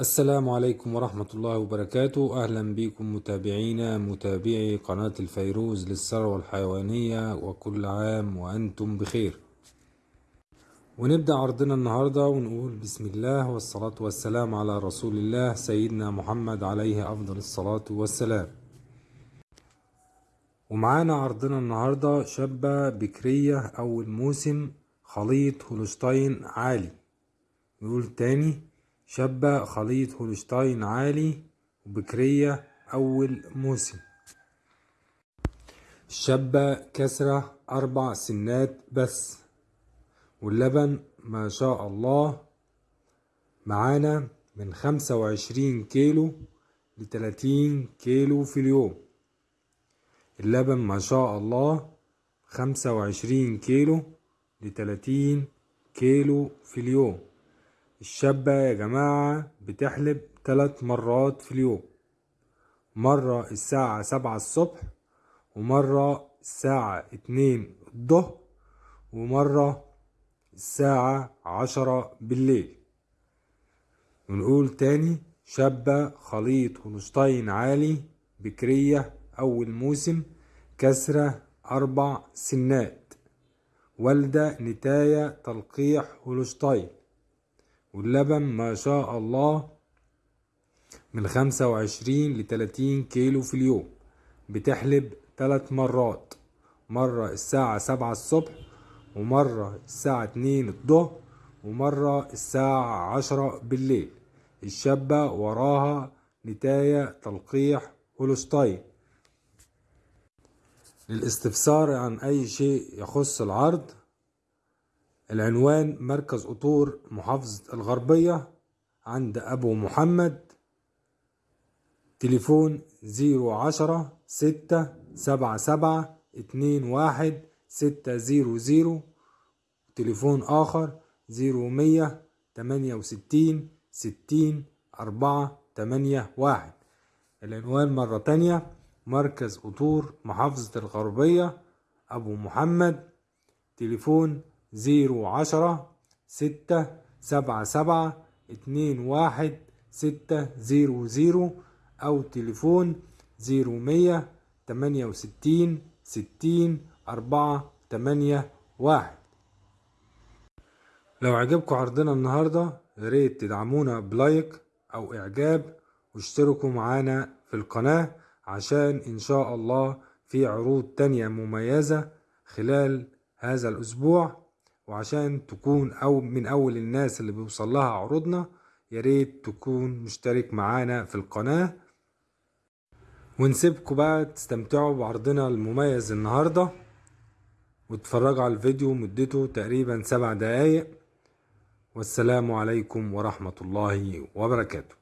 السلام عليكم ورحمة الله وبركاته. أهلا بكم متابعينا متابعي قناة الفيروز للثروة الحيوانية وكل عام وأنتم بخير. ونبدأ عرضنا النهاردة ونقول بسم الله والصلاة والسلام على رسول الله سيدنا محمد عليه أفضل الصلاة والسلام. ومعانا عرضنا النهاردة شابة بكرية أول موسم خليط هولشتاين عالي. نقول تاني شابة خليط هولشتاين عالي وبكرية أول موسم. الشابة كسرة أربع سنات بس. واللبن ما شاء الله. معانا من خمسة وعشرين كيلو لتلاتين كيلو في اليوم. اللبن ما شاء الله. خمسة وعشرين كيلو لتلاتين كيلو في اليوم. الشابة يا جماعة بتحلب تلات مرات في اليوم. مرة الساعة سبعة الصبح ومرة الساعة اتنين الظهر ومرة الساعة عشرة بالليل. ونقول تاني شابة خليط هولشتاين عالي بكرية أول موسم كسرة أربع سنات. والدة نتاية تلقيح هولشتاين واللبن ما شاء الله من خمسة وعشرين لتلاتين كيلو في اليوم. بتحلب تلات مرات. مرة الساعة سبعة الصبح ومرة الساعة اتنين الظهر ومرة الساعة عشرة بالليل. الشابة وراها نتاية تلقيح هولشتاين للاستفسار عن أي شيء يخص العرض العنوان مركز قطور محافظة الغربية عند أبو محمد. تليفون zero عشرة ستة سبعة سبعة اتنين واحد ستة zero zero. تليفون آخر zero مية تمانية وستين ستين أربعة تمانية واحد. العنوان مرة تانية مركز قطور محافظة الغربية أبو محمد. تليفون zero عشرة ستة سبعة سبعة اتنين واحد ستة zero zero أو تليفون zero مية تمانية وستين ستين أربعة تمانية واحد. لو عجبكم عرضنا النهاردة ياريت تدعمونا بلايك أو إعجاب واشتركوا معانا في القناة عشان إن شاء الله في عروض تانية مميزة خلال هذا الأسبوع. وعشان تكون أو من أول الناس اللي بيوصل لها عروضنا ياريت تكون مشترك معانا في القناة. ونسيبكم بقى تستمتعوا بعرضنا المميز النهاردة. وتتفرجوا على الفيديو مدته تقريبا سبع دقايق. والسلام عليكم ورحمة الله وبركاته.